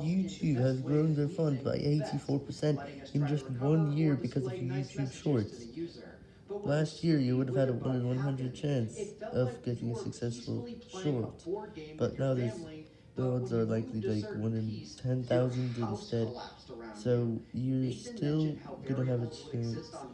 YouTube has grown their fund by 84% in just one year because of YouTube Shorts. Last year, you would have had a 1 in 100 chance of getting a successful short, but now there's, the odds are likely like 1 in 10,000 instead, so you're still gonna have a chance.